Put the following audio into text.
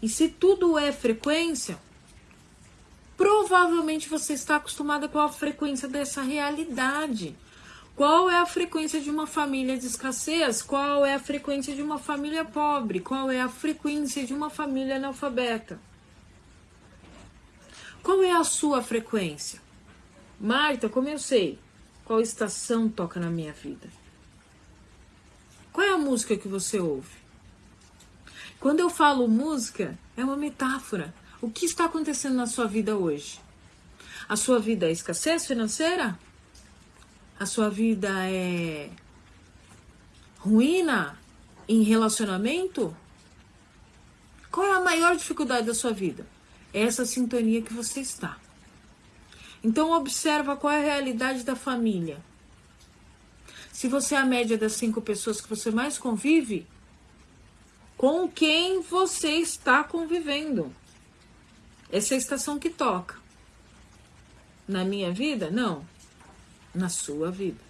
E se tudo é frequência, provavelmente você está acostumada com a frequência dessa realidade. Qual é a frequência de uma família de escassez? Qual é a frequência de uma família pobre? Qual é a frequência de uma família analfabeta? Qual é a sua frequência? Marta, como eu sei qual estação toca na minha vida? Qual é a música que você ouve? Quando eu falo música, é uma metáfora. O que está acontecendo na sua vida hoje? A sua vida é escassez financeira? A sua vida é ruína em relacionamento? Qual é a maior dificuldade da sua vida? É essa sintonia que você está. Então observa qual é a realidade da família. Se você é a média das cinco pessoas que você mais convive, com quem você está convivendo? Essa é a estação que toca. Na minha vida? Não. Na sua vida.